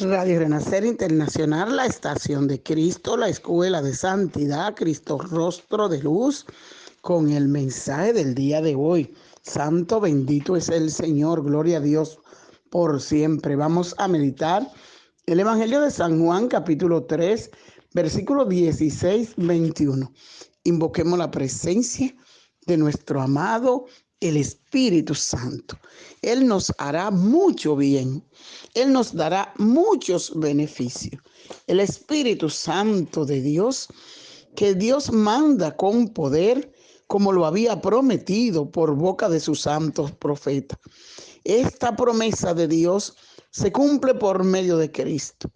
Radio Renacer Internacional, la estación de Cristo, la escuela de santidad, Cristo rostro de luz, con el mensaje del día de hoy. Santo bendito es el Señor, gloria a Dios por siempre. Vamos a meditar el Evangelio de San Juan, capítulo 3, versículo 16, 21. Invoquemos la presencia de nuestro amado el Espíritu Santo. Él nos hará mucho bien. Él nos dará muchos beneficios. El Espíritu Santo de Dios, que Dios manda con poder, como lo había prometido por boca de sus santos profetas. Esta promesa de Dios se cumple por medio de Cristo.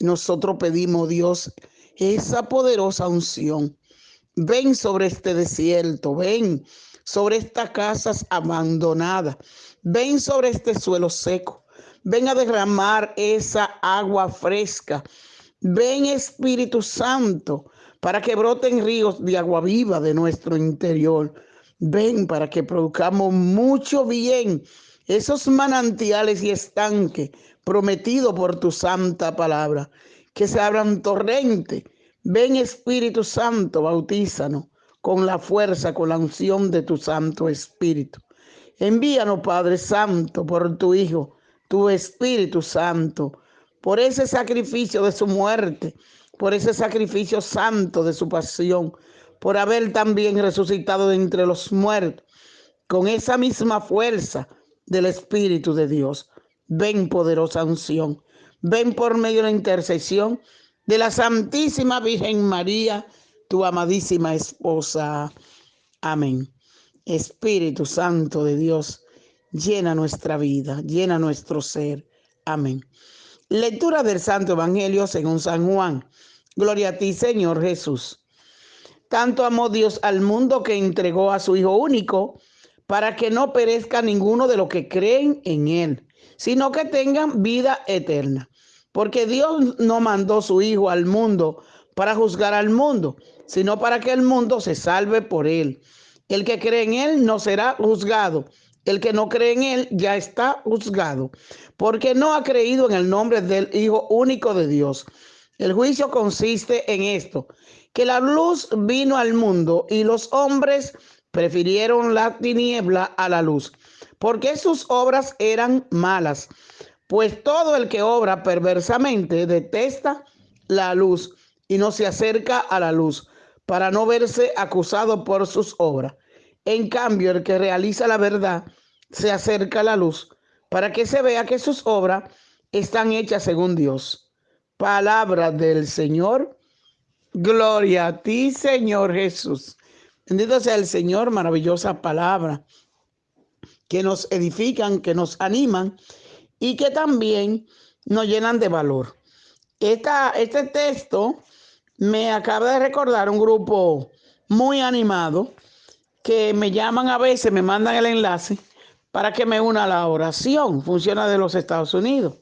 Nosotros pedimos, Dios, esa poderosa unción. Ven sobre este desierto, ven sobre estas casas abandonadas. Ven sobre este suelo seco. Ven a derramar esa agua fresca. Ven Espíritu Santo para que broten ríos de agua viva de nuestro interior. Ven para que produzcamos mucho bien esos manantiales y estanques prometidos por tu santa palabra. Que se abran torrentes. Ven Espíritu Santo, bautízanos con la fuerza, con la unción de tu Santo Espíritu. Envíanos, Padre Santo, por tu Hijo, tu Espíritu Santo, por ese sacrificio de su muerte, por ese sacrificio santo de su pasión, por haber también resucitado de entre los muertos, con esa misma fuerza del Espíritu de Dios. Ven, poderosa unción. Ven por medio de la intercesión de la Santísima Virgen María tu amadísima esposa. Amén. Espíritu Santo de Dios, llena nuestra vida, llena nuestro ser. Amén. Lectura del Santo Evangelio según San Juan. Gloria a ti, Señor Jesús. Tanto amó Dios al mundo que entregó a su Hijo único para que no perezca ninguno de los que creen en Él, sino que tengan vida eterna. Porque Dios no mandó su Hijo al mundo para juzgar al mundo, sino para que el mundo se salve por él. El que cree en él no será juzgado. El que no cree en él ya está juzgado, porque no ha creído en el nombre del Hijo único de Dios. El juicio consiste en esto, que la luz vino al mundo y los hombres prefirieron la tiniebla a la luz, porque sus obras eran malas. Pues todo el que obra perversamente detesta la luz y no se acerca a la luz para no verse acusado por sus obras. En cambio, el que realiza la verdad se acerca a la luz para que se vea que sus obras están hechas según Dios. Palabra del Señor. Gloria a ti, Señor Jesús. Bendito sea el Señor, maravillosa palabra, que nos edifican, que nos animan y que también nos llenan de valor. Este texto me acaba de recordar un grupo muy animado que me llaman a veces, me mandan el enlace para que me una a la oración. Funciona de los Estados Unidos.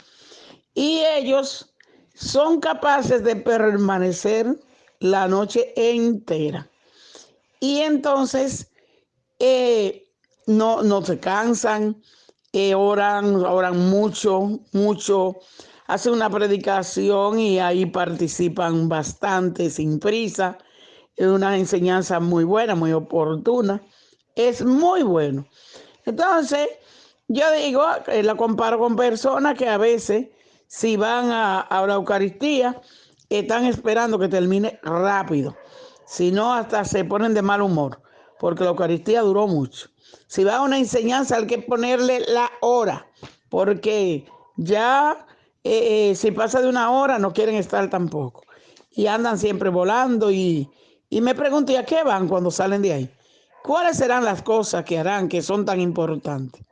Y ellos son capaces de permanecer la noche entera. Y entonces eh, no, no se cansan, eh, oran, oran mucho, mucho hace una predicación y ahí participan bastante sin prisa. Es una enseñanza muy buena, muy oportuna. Es muy bueno. Entonces, yo digo, eh, la comparo con personas que a veces, si van a, a la Eucaristía, están esperando que termine rápido. Si no, hasta se ponen de mal humor, porque la Eucaristía duró mucho. Si va a una enseñanza, hay que ponerle la hora, porque ya eh, eh, si pasa de una hora no quieren estar tampoco. Y andan siempre volando y, y me pregunto, ¿y a qué van cuando salen de ahí? ¿Cuáles serán las cosas que harán que son tan importantes?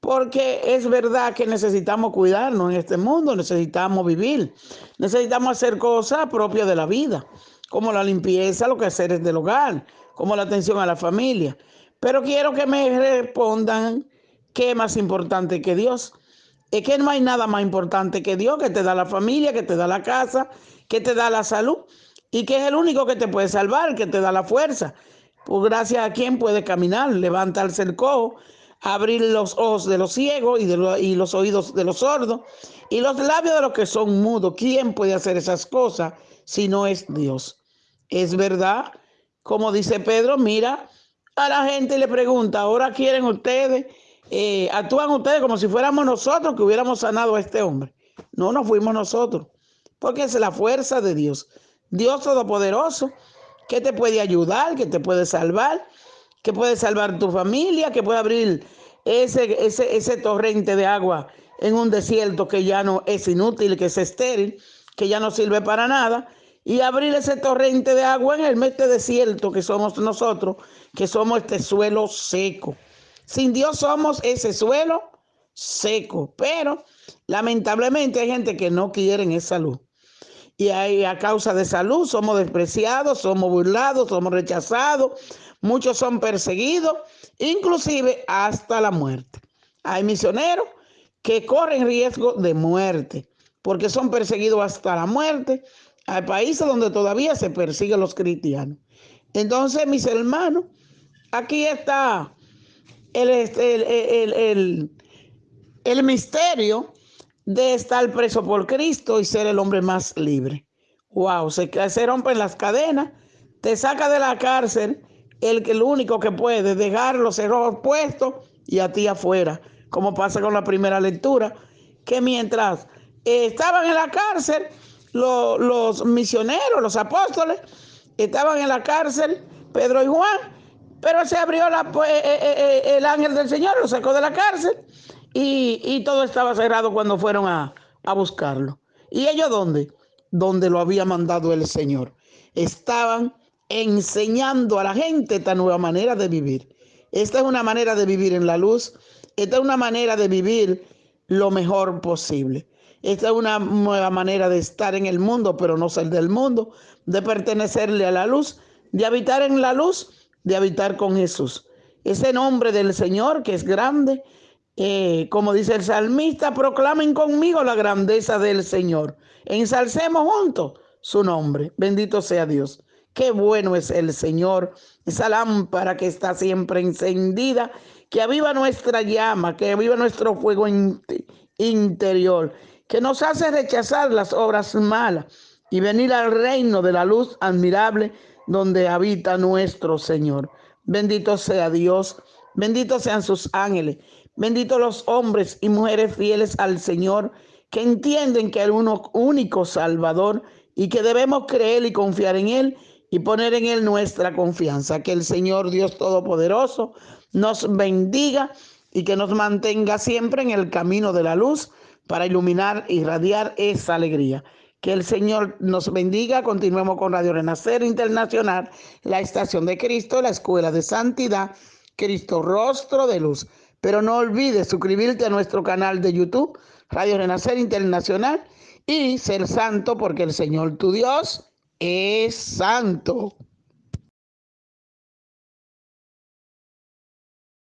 Porque es verdad que necesitamos cuidarnos en este mundo, necesitamos vivir, necesitamos hacer cosas propias de la vida, como la limpieza, lo que hacer es del hogar, como la atención a la familia. Pero quiero que me respondan qué es más importante que Dios. Es que no hay nada más importante que Dios, que te da la familia, que te da la casa, que te da la salud y que es el único que te puede salvar, que te da la fuerza. Pues gracias a quien puede caminar, levantarse el cojo, abrir los ojos de los ciegos y, de y los oídos de los sordos y los labios de los que son mudos. ¿Quién puede hacer esas cosas si no es Dios? Es verdad, como dice Pedro, mira a la gente y le pregunta, ahora quieren ustedes, eh, actúan ustedes como si fuéramos nosotros que hubiéramos sanado a este hombre. No, no fuimos nosotros, porque es la fuerza de Dios. Dios Todopoderoso, que te puede ayudar, que te puede salvar, que puede salvar tu familia, que puede abrir ese, ese, ese torrente de agua en un desierto que ya no es inútil, que es estéril, que ya no sirve para nada, y abrir ese torrente de agua en el este desierto que somos nosotros, que somos este suelo seco. Sin Dios somos ese suelo seco, pero lamentablemente hay gente que no quiere esa luz. Y a causa de salud somos despreciados, somos burlados, somos rechazados, muchos son perseguidos, inclusive hasta la muerte. Hay misioneros que corren riesgo de muerte porque son perseguidos hasta la muerte. Hay países donde todavía se persigue a los cristianos. Entonces, mis hermanos, aquí está el, el, el, misterio de estar preso por Cristo y ser el hombre más libre. Wow, se, se rompen las cadenas, te saca de la cárcel el, el único que puede dejar los cerrojos puestos y a ti afuera como pasa con la primera lectura, que mientras estaban en la cárcel, los misioneros, los apóstoles, estaban en la cárcel, Pedro y Juan, pero se abrió la, eh, eh, el ángel del Señor, lo sacó de la cárcel y, todo estaba cerrado cuando fueron a, a buscarlo. ¿Y ellos dónde? Donde lo había mandado el Señor. Estaban enseñando a la gente esta nueva manera de vivir. Esta es una manera de vivir en la luz esta es una manera de vivir lo mejor posible. Esta es una nueva manera de estar en el mundo, pero no ser del mundo, de pertenecerle a la luz, de habitar en la luz, de habitar con Jesús. Ese nombre del Señor que es grande, eh, como dice el salmista, proclamen conmigo la grandeza del Señor. Ensalcemos juntos su nombre. Bendito sea Dios. Qué bueno es el Señor, esa lámpara que está siempre encendida que aviva nuestra llama, que aviva nuestro fuego interior, que nos hace rechazar las obras malas y venir al reino de la luz admirable donde habita nuestro Señor. Bendito sea Dios, benditos sean sus ángeles, benditos los hombres y mujeres fieles al Señor, que entienden que hay un único Salvador y que debemos creer y confiar en Él y poner en Él nuestra confianza. Que el Señor Dios Todopoderoso nos bendiga y que nos mantenga siempre en el camino de la luz para iluminar y radiar esa alegría. Que el Señor nos bendiga. Continuemos con Radio Renacer Internacional, la estación de Cristo, la escuela de santidad, Cristo Rostro de Luz. Pero no olvides suscribirte a nuestro canal de YouTube, Radio Renacer Internacional, y ser santo porque el Señor tu Dios es santo.